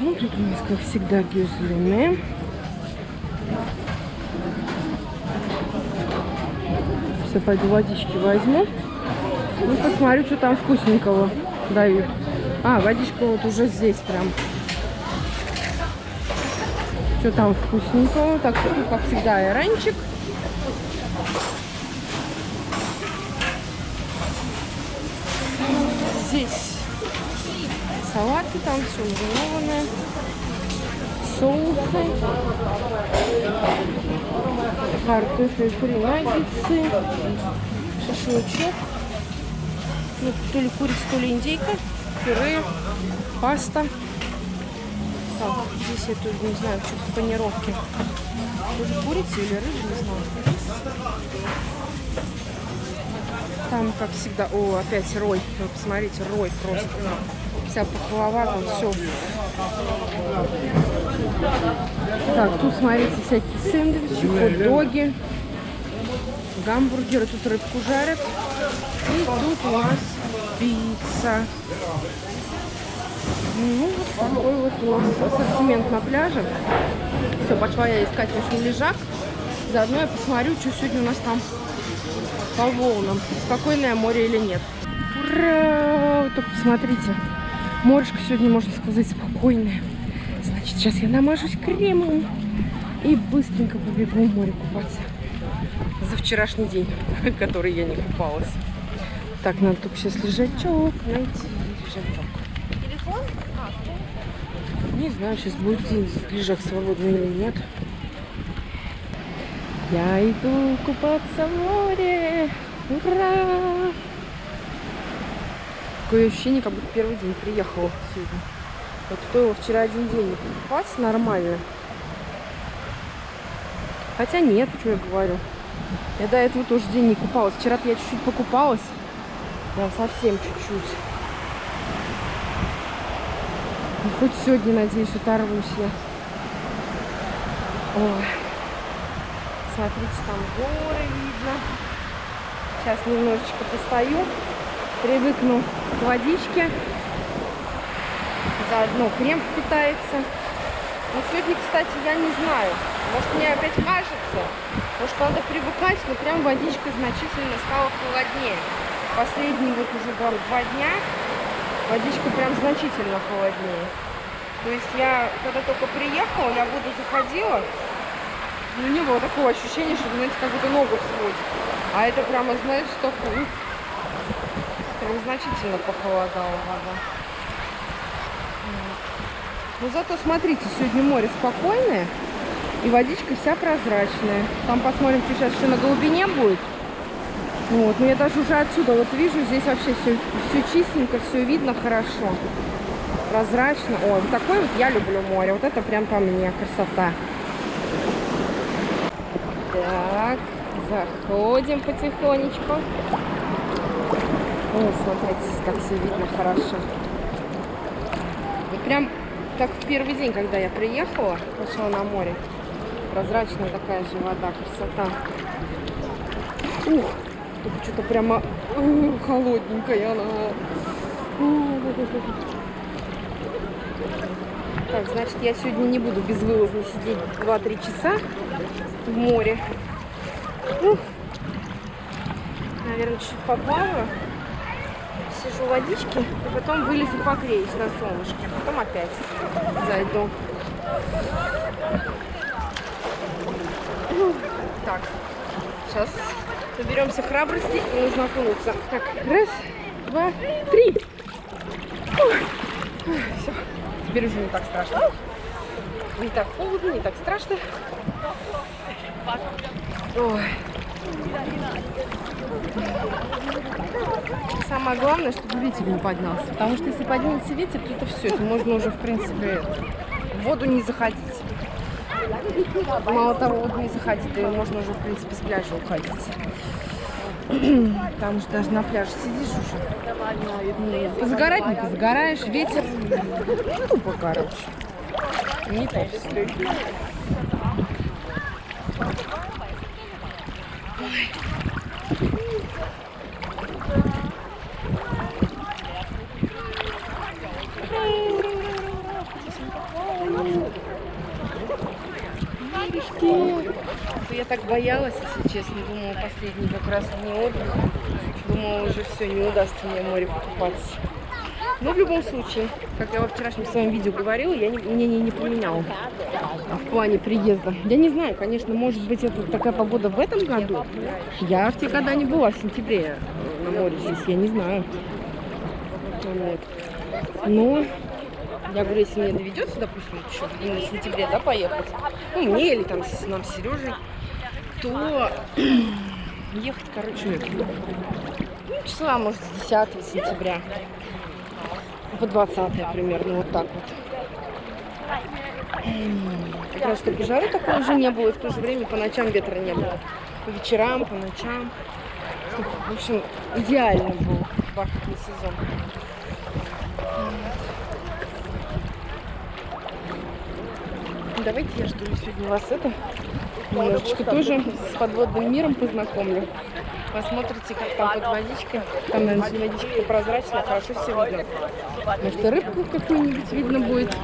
ну тут у нас, как всегда, гюзлины. Все, пойду водички возьму. Ну, посмотрю, что там вкусненького дают. А, водичка вот уже здесь прям. Что там вкусненького? Так, тут, как всегда, айранчик. Салаты, там все маринованное. Соусы. Картофель фри наггетсы. Шашлычок. Ну, то ли курица, то ли индейка. Пюре. Паста. Так, здесь я тут не знаю, что-то панировки. Тоже курица или рыжий, не знаю. Там, как всегда, о, опять рой. Вы посмотрите, рой просто. Вся пахлава, там все. Так, тут, смотрите, всякие сэндвичи, хот-доги, гамбургеры. Тут рыбку жарят. И тут у нас пицца. Ну, вот такой вот у нас ассортимент на пляже. Все, пошла я искать наш лежак. Заодно я посмотрю, что сегодня у нас там по волнам. Спокойное море или нет. Ура! Только посмотрите. Морешко сегодня, можно сказать, спокойное. Значит, сейчас я намажусь кремом и быстренько побегу в море купаться. За вчерашний день, который я не купалась. Так, надо только сейчас лежачок найти. Лежачок. Телефон? Не знаю, сейчас будет день лежак свободный или нет. Я иду купаться в море. Ура! Такое ощущение, как будто первый день приехала сегодня. Вот стоило вчера один день не купаться нормально. Хотя нет, что я говорю. Я до этого тоже день не купалась. Вчера-то я чуть-чуть покупалась. Прям совсем чуть-чуть. Ну, хоть сегодня, надеюсь, оторвусь я. Ой. Смотрите, там горы видно. Сейчас немножечко постою. Привыкну к водичке. Заодно крем впитается. Но сегодня, кстати, я не знаю. Может, мне опять кажется. Может, надо привыкать, но прям водичка значительно стала холоднее. Последние вот уже там два дня водичка прям значительно холоднее. То есть я, когда только приехала, я воду заходила, ну, не было такого ощущения, что, знаете, как будто ногу сводит. А это прямо, знаете, что прям значительно похолодала вода. Но Ну, зато, смотрите, сегодня море спокойное, и водичка вся прозрачная. Там посмотрим, что сейчас еще на глубине будет. Вот, но я даже уже отсюда вот вижу, здесь вообще все, все чистенько, все видно хорошо. Прозрачно. Ой, вот такой вот я люблю море. Вот это прям по мне красота. Так, заходим потихонечку. О, смотрите, как все видно хорошо. Вот прям как в первый день, когда я приехала, пошла на море. Прозрачная такая же вода, красота. Ух, только что-то прямо ух, холодненькая она. Так, значит, я сегодня не буду безвылазно сидеть 2-3 часа в море. Ух. Наверное, чуть поплаваю. Сижу в водичке, и потом вылезу погреюсь на солнышке. Потом опять зайду. Так, сейчас соберемся храбрости и нужно окунуться. Так, раз, два, три. Все, теперь уже не так страшно. Не так холодно, не так страшно. Ой. Самое главное, чтобы ветер не поднялся. Потому что если поднимется ветер, то это все. Это можно уже, в принципе, в воду не заходить. Мало того, в воду не заходить, да и можно уже, в принципе, с пляжа уходить. Там же даже на пляже сидишь уже. Позагорать не позагораешь, ветер. Ну, тупо, короче. Не то все. Девочки! Я так боялась, если честно. Думала, последний как раз не отдых. Думала, уже все, не удастся мне море покупаться. Но в любом случае, как я во вчерашнем своем видео говорила, я не, мнение не поменяла в плане приезда. Я не знаю, конечно, может быть, это такая погода в этом году. Я в те года не была, в сентябре э, на море здесь, я не знаю. Вот. Но я говорю, если мне доведется, допустим, еще в сентябре, да, поехать, ну, мне или там с, нам с Сережей, то ехать, короче, ну, числа, может, с 10 сентября по 20 примерно, вот так вот. Как раз чтобы жары такой уже не было, и в то же время по ночам ветра не было. По вечерам, по ночам. В общем, идеально был бархатный сезон. Давайте я ли сегодня вас это немножечко тоже с подводным миром познакомлю. Посмотрите, как там под водичкой. Там, наверное, водичка прозрачная, хорошо все видно. Может, рыбку какую-нибудь видно будет.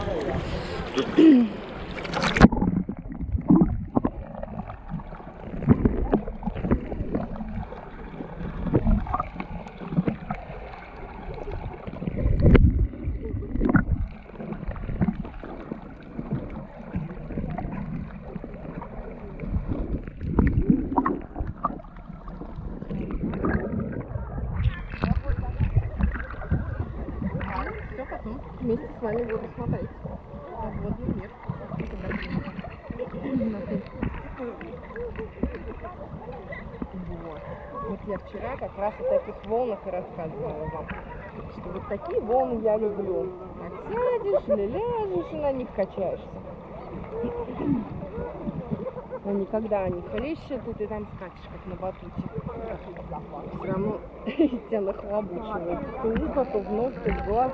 вместе с вами буду смотреть подводный мир. Вот. вот я вчера как раз о таких волнах и рассказывала вам. Что вот такие волны я люблю. Сядешь или ляжешь и на них качаешься. Но никогда они хлещут, и ты там скачешь, как на батуте. Все равно тебя нахлобучивают. То ухо, то в нос, то в глаз.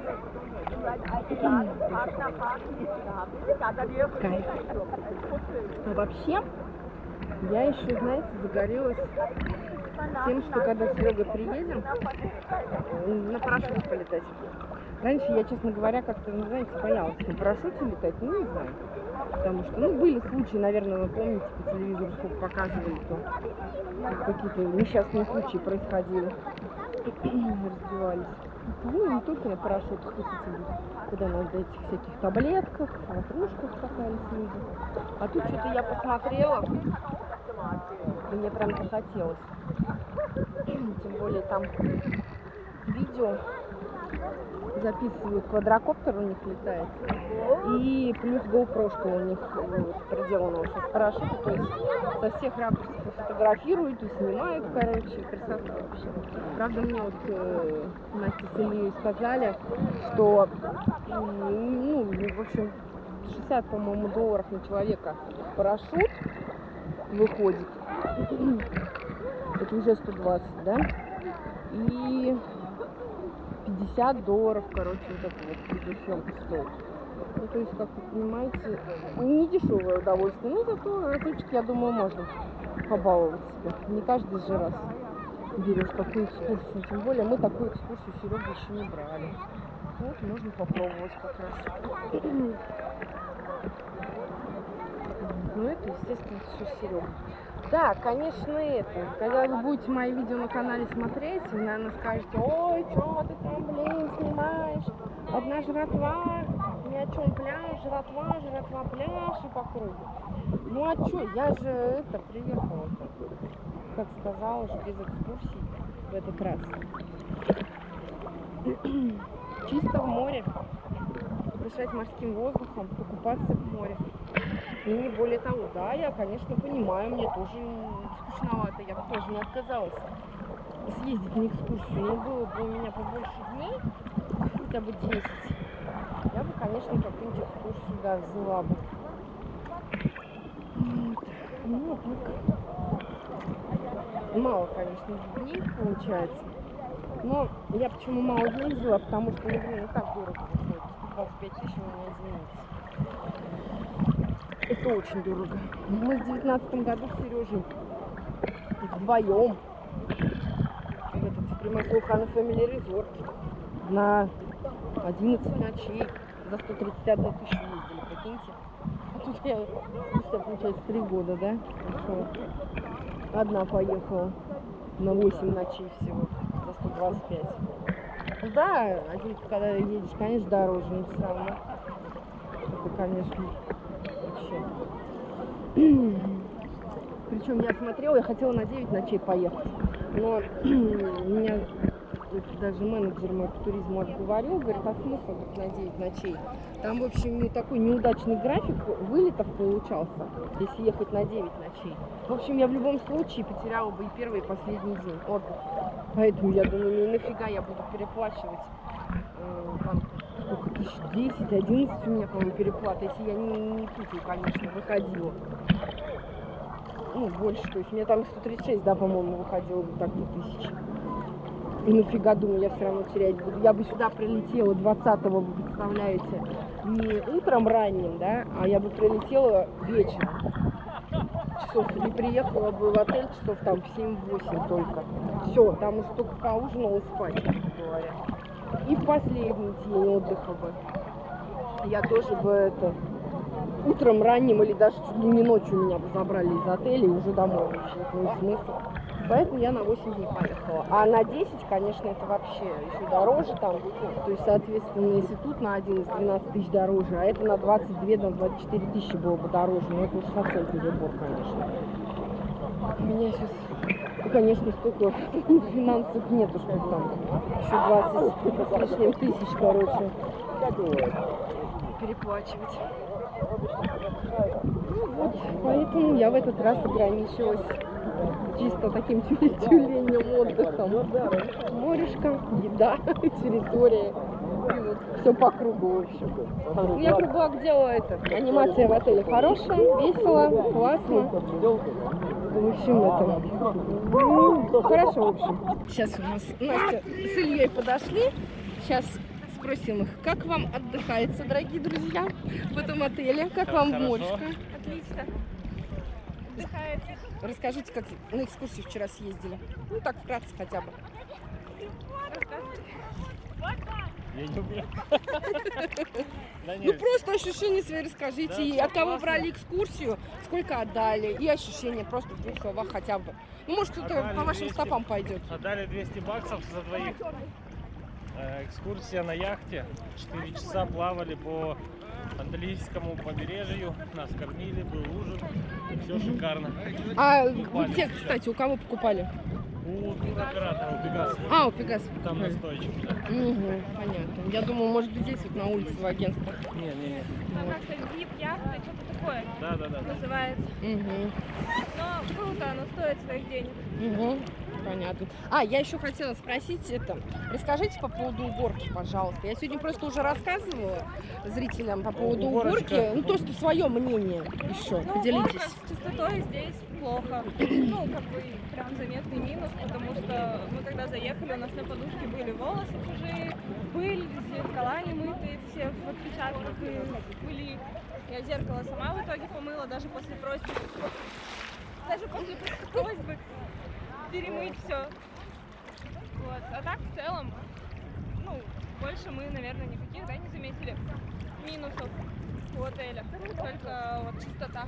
А вообще, я еще, знаете, загорелась тем, что когда Серега приедем, на парашюте полетать. Раньше я, честно говоря, как-то, ну, знаете, боялась на парашюте летать, ну, не знаю. Потому что, ну, были случаи, наверное, вы помните, по телевизору сколько показывали, то какие-то несчастные случаи происходили. Разбивались. Ну, не только на парашютах, хотите, куда на этих всяких таблетках, ватрушках люди. А тут что-то я посмотрела, мне прям захотелось. Тем более там видео записывают, квадрокоптер у них летает. И плюс GoPro, у них приделано уже в парашюте, то есть со всех ракурсов фотографируют и снимают, короче, красота вообще. Правда, мне вот э, Настя с Ильей сказали, что, ну, в общем, 60, по-моему, долларов на человека парашют выходит. Это уже 120, да? И 50 долларов, короче, вот это вот видеосъемка стоит. Ну, то есть, как вы понимаете, не дешевое удовольствие, но зато разочек, я думаю, можно побаловать себя. Не каждый же раз берешь такую экскурсию. Тем более мы такую экскурсию Серега еще не брали. Вот, можно попробовать как раз. Ну, это, естественно, все Серега. Да, конечно, это. Когда вы будете мои видео на канале смотреть, вы, наверное, скажете, ой, что ты там, блин, снимаешь? Одна жратва, ни о чем пляж, жратва, жратва, пляж и по кругу. Ну а что, я же это приехала, как сказала, уже без экскурсий в этот раз. Чисто в море, дышать морским воздухом, покупаться в море. И более того, да, я, конечно, понимаю, мне тоже скучновато, я бы тоже не отказалась съездить на экскурсию, но было бы у меня побольше дней, хотя бы 10, я бы, конечно, какую-нибудь экскурсию, да, взяла бы. Ну, так. Мало, конечно, дней получается. Но я почему мало дней взяла, потому что, ну, и так дорого выходит. 125 тысяч у меня, извините. Это очень дорого. Мы в девятнадцатом году с Сережей вдвоем в этот Приморский Хана Family Resort на 11 ночей за 131 тысячу ездили, прикиньте. тут я, спустя, получается, три года, да? Одна поехала на 8 ночей всего за 125. Да, один, когда едешь, конечно, дороже, но все равно. Это, конечно. Причем я смотрела, я хотела на 9 ночей поехать. Но меня даже менеджер мой по туризму отговорил, говорит, а смысл на 9 ночей? Там, в общем, такой неудачный график вылетов получался, если ехать на 9 ночей. В общем, я в любом случае потеряла бы и первый, и последний день отдыха. Поэтому я думаю, ну нафига я буду переплачивать э, там, сколько тысяч, 10, 11 у меня, по-моему, переплата, если я не, не путаю, конечно, выходила. Ну, больше, то есть у меня там 136, да, по-моему, выходило бы так-то тысяч. И нафига, думаю, я все равно терять буду. Я бы сюда прилетела 20-го, вы представляете, не утром ранним, да, а я бы прилетела вечером. Часов не приехала бы в отель часов там в 7-8 только. Все, там уже только поужинала спать, грубо говоря. И последний день отдыха бы. Я тоже бы это утром ранним или даже чуть ли не ночью меня бы забрали из отеля и уже домой. Ну смысл. Поэтому я на 8 дней поехала. А на 10, конечно, это вообще еще дороже там. То есть, соответственно, если тут на 11 12 тысяч дороже, а это на 22, на 24 тысячи было бы дороже. Но это уж совсем перебор, конечно. У меня сейчас, ну, конечно, столько финансов нету, что там еще 20 с лишним тысяч, короче, переплачивать. Ну вот, поэтому я в этот раз ограничилась чисто таким тю- тюленем отдыхом. Морешка, еда, территория. Все по кругу, в общем. Я круглак делала это. Анимация в отеле хорошая, весело, классно. В общем, это... ну, Хорошо, в общем. Сейчас у нас Настя с Ильей подошли. Сейчас спросим их, как вам отдыхается, дорогие друзья, в этом отеле? Как вам моречка? Отлично. Отдыхается. Расскажите, как на экскурсию вчера съездили. Ну, так вкратце хотя бы. Рассказывайте. Я не умею. Ну, просто ощущения свои расскажите. Всё от кого брали экскурсию, сколько отдали, и ощущения просто в двух словах хотя бы. Ну, может, кто-то по вашим 200. стопам пойдет. отдали 200 баксов за двоих. Э, Экскурсия на яхте. 4 часа плавали по Андалийскому побережью. Нас кормили, был ужин. Все шикарно. А где, кстати, у кого покупали? У туроператора, у Пегаса. А, у Пегас. Там настойчик. да. Мгм, понятно. Я думаю, может быть, здесь вот на улице в агентстве. Не, не, не. Там как-то вип яхта, что-то такое Да, да, да. да. называется. Угу. Но круто, оно стоит своих денег. Угу. Понятно. А, я еще хотела спросить это. Расскажите по поводу уборки, пожалуйста. Я сегодня просто уже рассказывала зрителям по поводу Уборочка. уборки. Ну, то, что свое мнение еще. Ну, уборка Поделитесь. с чистотой здесь плохо. Ну, как бы прям заметный минус, потому что мы когда заехали, у нас на подушке были волосы чужие, пыль, зеркала не мытые, все в отпечатках и пыли. Я зеркало сама в итоге помыла, даже после просьбы. Даже после просьбы перемыть все. Вот. А так в целом, ну, больше мы, наверное, никаких, да, не заметили минусов у отеля. Только вот чистота.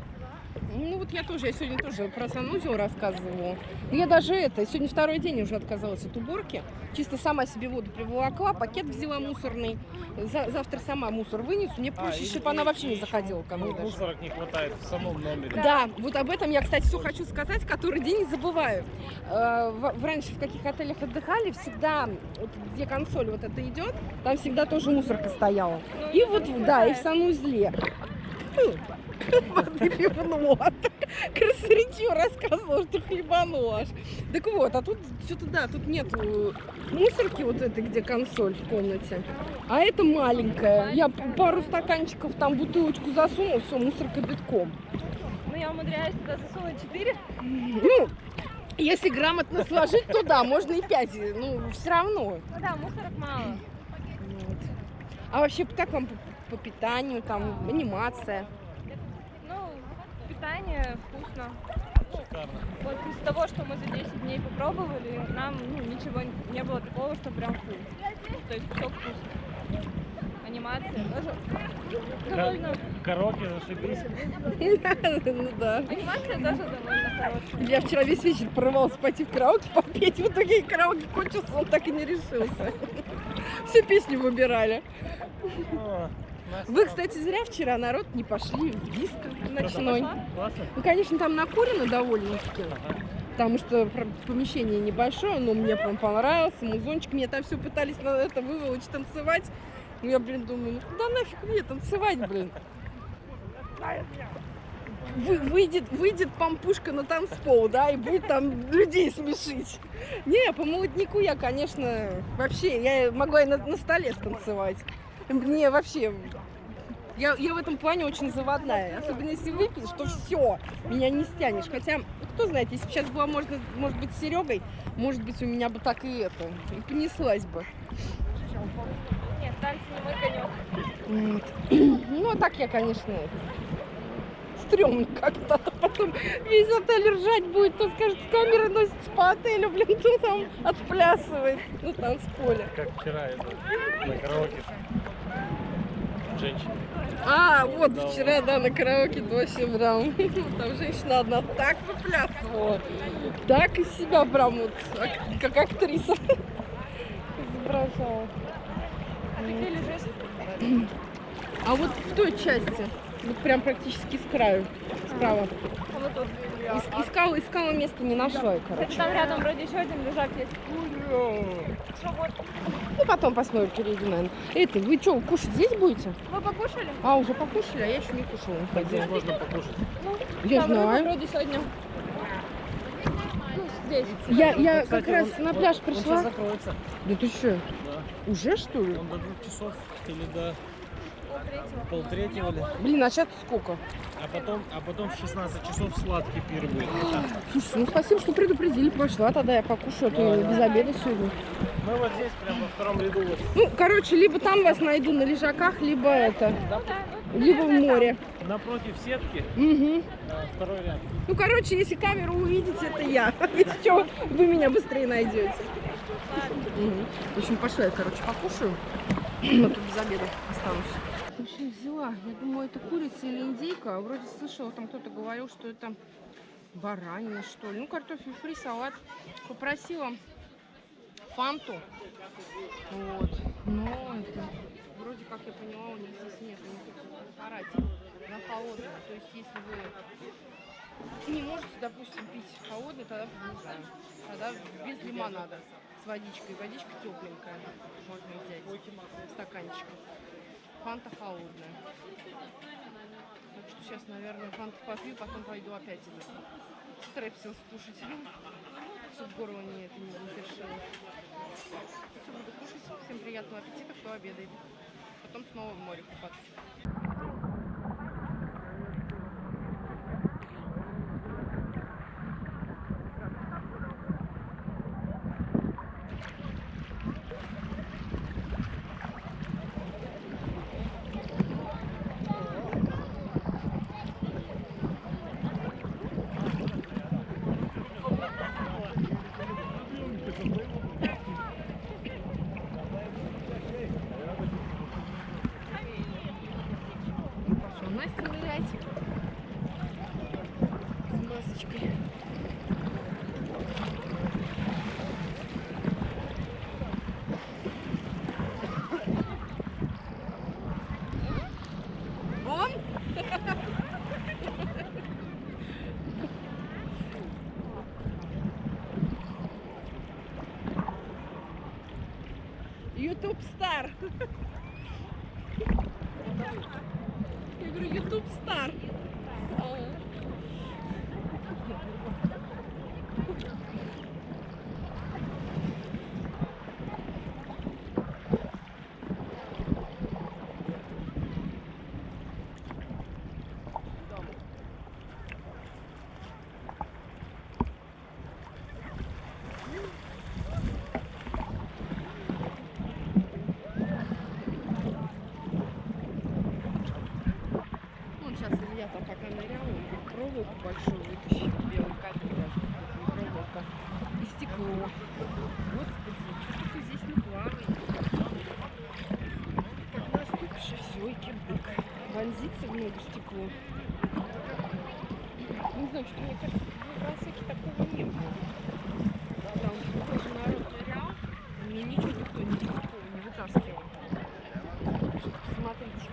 Ну вот я тоже, я сегодня тоже про санузел рассказывала. Ну, Я даже это, сегодня второй день уже отказалась от уборки. Чисто сама себе воду приволокла, пакет взяла мусорный. За- завтра сама мусор вынесу. Мне проще, и- чтобы она и- вообще и не заходила ко мне. Мусорок не хватает в самом номере. Да, вот об этом я, кстати, все хочу сказать, который день забываю. Э, в- раньше в каких отелях отдыхали, всегда, вот где консоль вот это идет, там всегда тоже мусорка стояла. Ну, И если вот, не да, и в санузле. Воды пивнула. Красноречиво рассказывала, что хлебанула аж. Так вот, а тут что-то, да, тут нет мусорки вот этой, где консоль в комнате. А это маленькая. Я пару стаканчиков, там бутылочку засунула, все, мусорка битком. Ну, я умудряюсь туда засунуть 4. Ну, если грамотно сложить, то да, можно и 5. Ну, все равно. Ну да, мусорок мало. Вот. А вообще, как вам по, по питанию, там, анимация? Питание вкусно. Шикарно. Вот из того, что мы за 10 дней попробовали, нам ну, ничего не было такого, что прям фу. То есть все вкусно. анимация тоже довольно... Караоке зашибись. Ну да. Анимация тоже довольно хорошая. Я вчера весь вечер порывался пойти в караоке попеть. В итоге караоке кончился, он так и не решился. Все песни выбирали. Вы, кстати, зря вчера народ не пошли в диско ночной. Ну, конечно, там накурено довольно-таки. Потому что помещение небольшое, но мне прям понравился. Музончик, мне там все пытались на это выволочь, танцевать. Ну, я, блин, думаю, ну куда нафиг мне танцевать, блин? Вы- выйдет, выйдет пампушка на танцпол, да, и будет там людей смешить. Не, по молодняку я, конечно, вообще, я могла и на, на столе станцевать. Мне вообще, я, я в этом плане очень заводная. Особенно если выпьешь, то все, меня не стянешь. Хотя, кто знает, если бы сейчас была, можно, может быть, с Серегой, может быть, у меня бы так и это, и понеслась бы. Нет, танцы не мой конек. Вот. Ну, а так я, конечно, стрёмно как-то. А Потом весь отель ржать будет, то скажет, камеры носится по отелю, блин, кто там отплясывает на танцполе. Как вчера это, на караоке. Женщина. А, вот Да, вчера, да, на караоке вообще прям, там женщина одна так выплясывала, так из себя прям вот, ак- как актриса изображала. А ты где лежишь? А вот в той части, вот прям практически с краю, справа. А вот тут. Ис- искала, искала место, не нашла, Кстати, короче. там рядом вроде еще один лежак есть. Ну, потом посмотрим, перейдем, наверное. Это, вы что, кушать здесь будете? Вы покушали? А, уже покушали, а я еще не кушала. не Так здесь можно покушать. Я Там рыба знаю. вроде сегодня. Ну, здесь. Я, я Ну, кстати, как раз он- на он- пляж Он пришла. сейчас закроется. Да ты что, Да. уже что ли? Он до двух часов или до Полтретьего. ли. Блин, а сейчас сколько? А потом, а потом в 16 часов сладкий пир будет. Слушай, ну спасибо, что предупредили. Пошла тогда я покушаю, а то я без обеда сегодня. Мы вот здесь, прямо во втором ряду. Вот. Ну, короче, либо там вас найду на лежаках, либо это, да, либо в море. Напротив сетки, Угу. второй ряд. Ну, короче, если камеру увидите, это я. Если что, вы меня быстрее найдете. Мгм. В общем, пошла я, короче, покушаю. А тут без обеда останусь. Общем, взяла. Я думаю, это курица или индейка. Вроде слышала, там кто-то говорил, что это баранина, что ли. Ну, картофель фри, салат. Попросила фанту. Вот. Но это... Вроде как я поняла, у них здесь нет никаких на холодное. То есть, если вы не можете, допустим, пить холодный, тогда знаю. Тогда без лимонада с водичкой. Водичка тепленькая. Можно взять стаканчик. Фанта холодная. Так что сейчас, наверное, фанту попью, потом пойду опять этот стрепсил скушать. Чтобы горло не, это не запершило. Все, буду кушать. Всем приятного аппетита, кто обедает. Потом снова в море купаться. Ютуб стар. Я говорю, Ютуб стар. Он проволоку большую вытащил, белый кабель даже, проволока, и стекло. Господи, что только здесь не плавает. Так, Вообще все, и кибык. Вонзится в ногу стекло. Не знаю, что мне кажется, в Васаке такого не было. Там тоже народ нырял, и мне ничего никто не, такого не вытаскивал. Смотрите.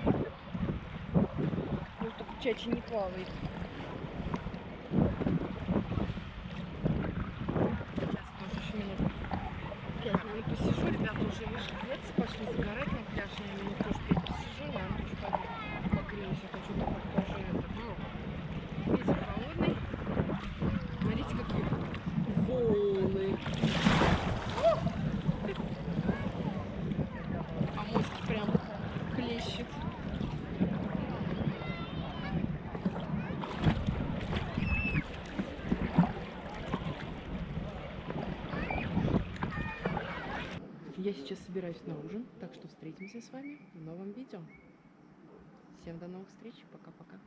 Вот только чачи не плавает. Сейчас тоже еще минут пять, наверное, уже вышли одеться, пошли загорать на пляж. Я, наверное, тоже пять посижу, наверное, тоже пойду погреюсь. А то что-то как тоже это, ну, ветер холодный. Смотрите, какие волны. А мозг прям клещет. Я сейчас собираюсь на ужин, так что встретимся с вами в новом видео. Всем до новых встреч, пока-пока.